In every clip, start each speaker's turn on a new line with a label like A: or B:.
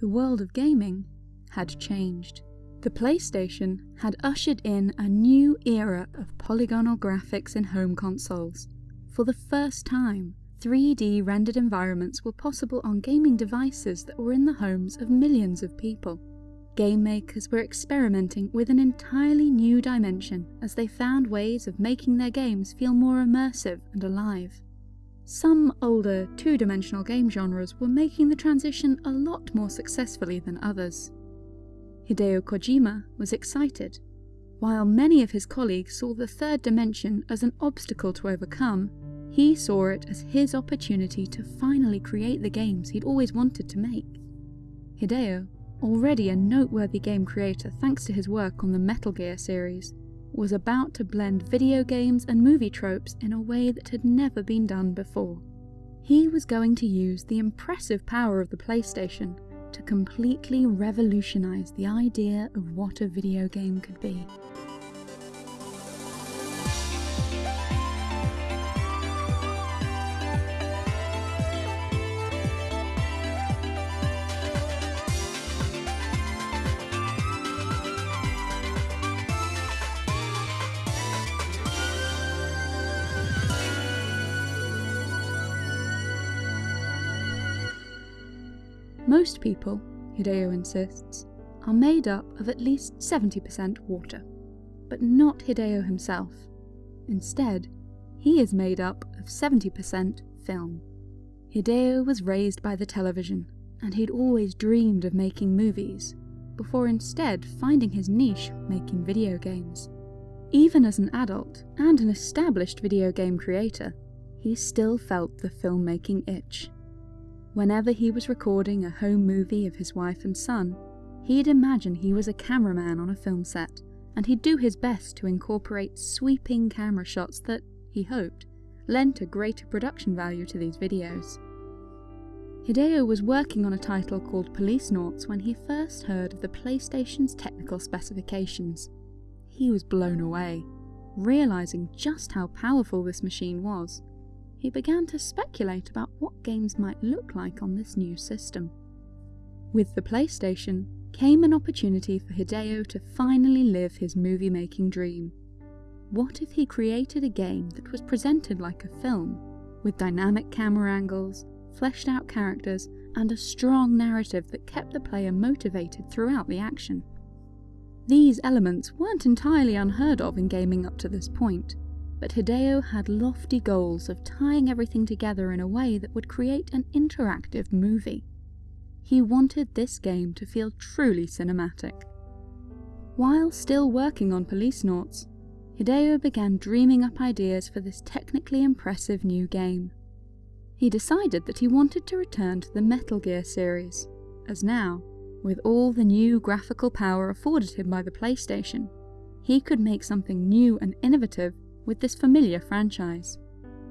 A: the world of gaming had changed. The PlayStation had ushered in a new era of polygonal graphics in home consoles. For the first time, 3D rendered environments were possible on gaming devices that were in the homes of millions of people. Game makers were experimenting with an entirely new dimension as they found ways of making their games feel more immersive and alive. Some older, two-dimensional game genres were making the transition a lot more successfully than others. Hideo Kojima was excited. While many of his colleagues saw the third dimension as an obstacle to overcome, he saw it as his opportunity to finally create the games he'd always wanted to make. Hideo, already a noteworthy game creator thanks to his work on the Metal Gear series, was about to blend video games and movie tropes in a way that had never been done before. He was going to use the impressive power of the PlayStation to completely revolutionize the idea of what a video game could be. Most people, Hideo insists, are made up of at least 70% water. But not Hideo himself. Instead, he is made up of 70% film. Hideo was raised by the television, and he'd always dreamed of making movies, before instead finding his niche making video games. Even as an adult, and an established video game creator, he still felt the filmmaking itch. Whenever he was recording a home movie of his wife and son, he'd imagine he was a cameraman on a film set, and he'd do his best to incorporate sweeping camera shots that, he hoped, lent a greater production value to these videos. Hideo was working on a title called Police Policenauts when he first heard of the PlayStation's technical specifications. He was blown away, realising just how powerful this machine was he began to speculate about what games might look like on this new system. With the PlayStation came an opportunity for Hideo to finally live his movie-making dream. What if he created a game that was presented like a film, with dynamic camera angles, fleshed out characters, and a strong narrative that kept the player motivated throughout the action? These elements weren't entirely unheard of in gaming up to this point, but Hideo had lofty goals of tying everything together in a way that would create an interactive movie. He wanted this game to feel truly cinematic. While still working on Policenauts, Hideo began dreaming up ideas for this technically impressive new game. He decided that he wanted to return to the Metal Gear series, as now, with all the new graphical power afforded him by the PlayStation, he could make something new and innovative with this familiar franchise.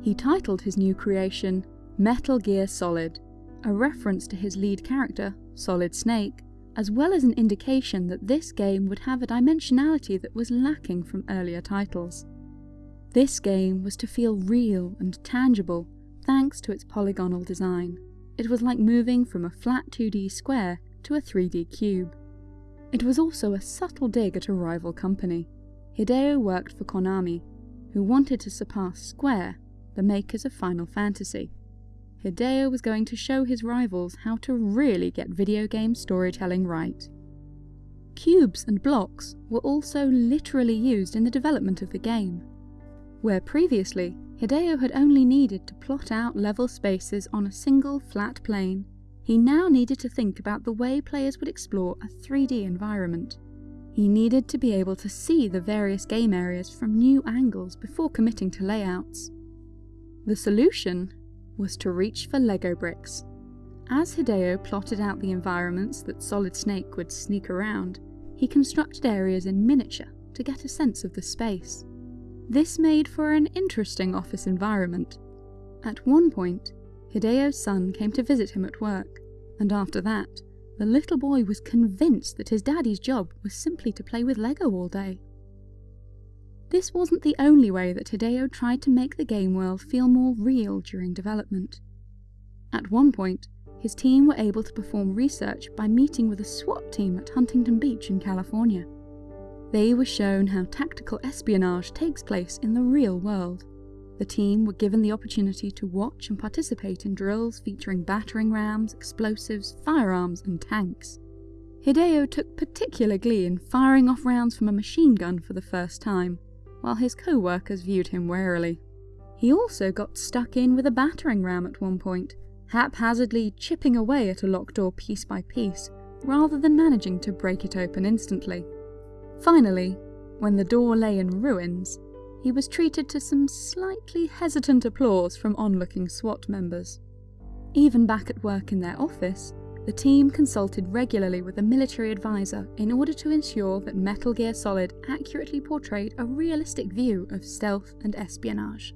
A: He titled his new creation Metal Gear Solid, a reference to his lead character, Solid Snake, as well as an indication that this game would have a dimensionality that was lacking from earlier titles. This game was to feel real and tangible thanks to its polygonal design. It was like moving from a flat 2D square to a 3D cube. It was also a subtle dig at a rival company. Hideo worked for Konami, who wanted to surpass Square, the makers of Final Fantasy. Hideo was going to show his rivals how to really get video game storytelling right. Cubes and blocks were also literally used in the development of the game. Where previously, Hideo had only needed to plot out level spaces on a single flat plane, he now needed to think about the way players would explore a 3D environment. He needed to be able to see the various game areas from new angles before committing to layouts. The solution was to reach for Lego bricks. As Hideo plotted out the environments that Solid Snake would sneak around, he constructed areas in miniature to get a sense of the space. This made for an interesting office environment. At one point, Hideo's son came to visit him at work, and after that, the little boy was convinced that his daddy's job was simply to play with Lego all day. This wasn't the only way that Hideo tried to make the game world feel more real during development. At one point, his team were able to perform research by meeting with a SWAT team at Huntington Beach in California. They were shown how tactical espionage takes place in the real world. The team were given the opportunity to watch and participate in drills featuring battering rams, explosives, firearms, and tanks. Hideo took particular glee in firing off rounds from a machine gun for the first time, while his co workers viewed him warily. He also got stuck in with a battering ram at one point, haphazardly chipping away at a locked door piece by piece, rather than managing to break it open instantly. Finally, when the door lay in ruins, he was treated to some slightly hesitant applause from onlooking SWAT members. Even back at work in their office, the team consulted regularly with a military advisor in order to ensure that Metal Gear Solid accurately portrayed a realistic view of stealth and espionage.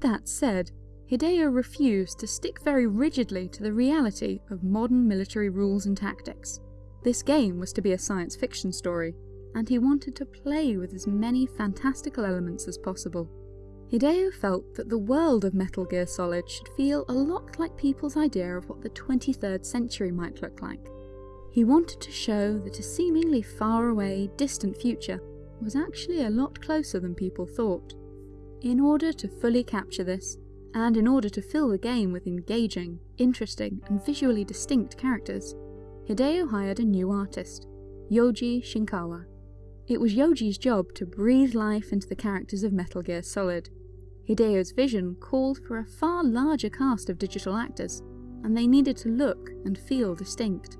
A: That said, Hideo refused to stick very rigidly to the reality of modern military rules and tactics. This game was to be a science fiction story, and he wanted to play with as many fantastical elements as possible. Hideo felt that the world of Metal Gear Solid should feel a lot like people's idea of what the 23rd century might look like. He wanted to show that a seemingly far away, distant future was actually a lot closer than people thought. In order to fully capture this, and in order to fill the game with engaging, interesting, and visually distinct characters, Hideo hired a new artist, Yoji Shinkawa. It was Yoji's job to breathe life into the characters of Metal Gear Solid. Hideo's vision called for a far larger cast of digital actors, and they needed to look and feel distinct.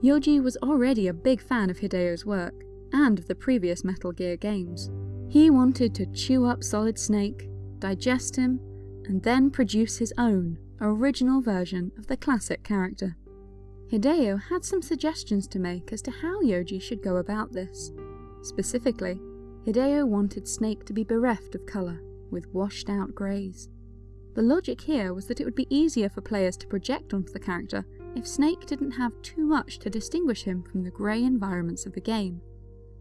A: Yoji was already a big fan of Hideo's work, and of the previous Metal Gear games. He wanted to chew up Solid Snake, digest him, and then produce his own, original version of the classic character. Hideo had some suggestions to make as to how Yoji should go about this. Specifically, Hideo wanted Snake to be bereft of colour, with washed out greys. The logic here was that it would be easier for players to project onto the character if Snake didn't have too much to distinguish him from the grey environments of the game.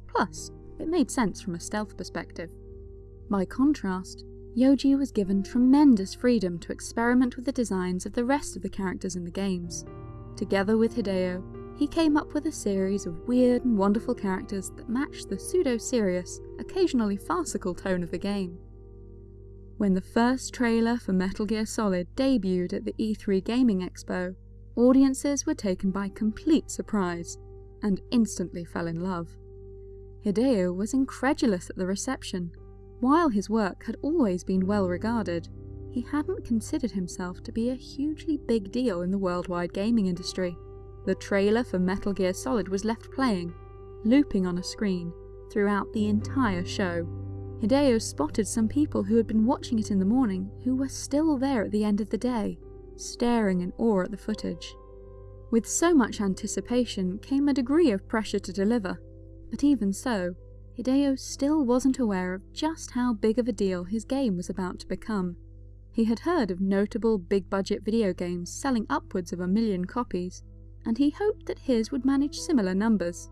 A: Plus, it made sense from a stealth perspective. By contrast, Yoji was given tremendous freedom to experiment with the designs of the rest of the characters in the games. Together with Hideo, he came up with a series of weird and wonderful characters that matched the pseudo-serious, occasionally farcical tone of the game. When the first trailer for Metal Gear Solid debuted at the E3 Gaming Expo, audiences were taken by complete surprise, and instantly fell in love. Hideo was incredulous at the reception. While his work had always been well regarded, he hadn't considered himself to be a hugely big deal in the worldwide gaming industry. The trailer for Metal Gear Solid was left playing, looping on a screen, throughout the entire show. Hideo spotted some people who had been watching it in the morning who were still there at the end of the day, staring in awe at the footage. With so much anticipation came a degree of pressure to deliver, but even so, Hideo still wasn't aware of just how big of a deal his game was about to become. He had heard of notable big budget video games selling upwards of a million copies, and he hoped that his would manage similar numbers.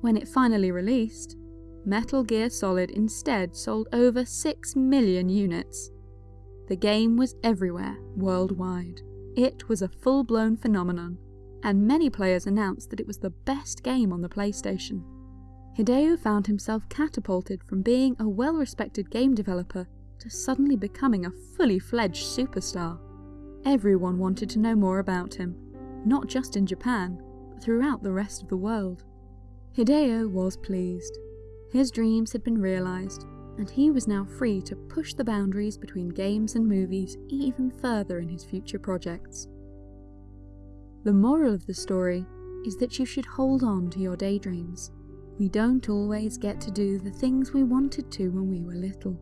A: When it finally released, Metal Gear Solid instead sold over 6 million units. The game was everywhere, worldwide. It was a full blown phenomenon, and many players announced that it was the best game on the PlayStation. Hideo found himself catapulted from being a well respected game developer to suddenly becoming a fully fledged superstar. Everyone wanted to know more about him, not just in Japan, but throughout the rest of the world. Hideo was pleased. His dreams had been realised, and he was now free to push the boundaries between games and movies even further in his future projects. The moral of the story is that you should hold on to your daydreams. We don't always get to do the things we wanted to when we were little.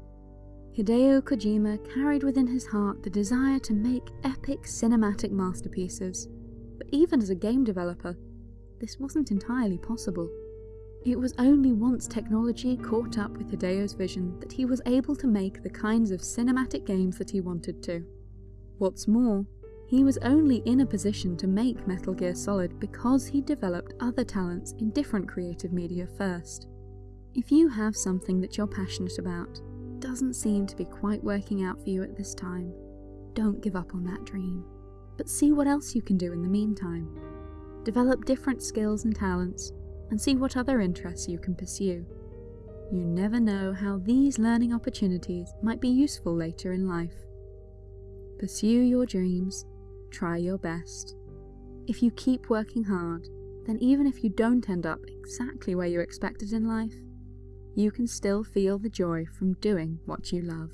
A: Hideo Kojima carried within his heart the desire to make epic cinematic masterpieces, but even as a game developer, this wasn't entirely possible. It was only once technology caught up with Hideo's vision that he was able to make the kinds of cinematic games that he wanted to. What's more, he was only in a position to make Metal Gear Solid because he developed other talents in different creative media first. If you have something that you're passionate about, doesn't seem to be quite working out for you at this time, don't give up on that dream. But see what else you can do in the meantime. Develop different skills and talents, and see what other interests you can pursue. You never know how these learning opportunities might be useful later in life. Pursue your dreams, try your best. If you keep working hard, then even if you don't end up exactly where you expected in life, you can still feel the joy from doing what you love.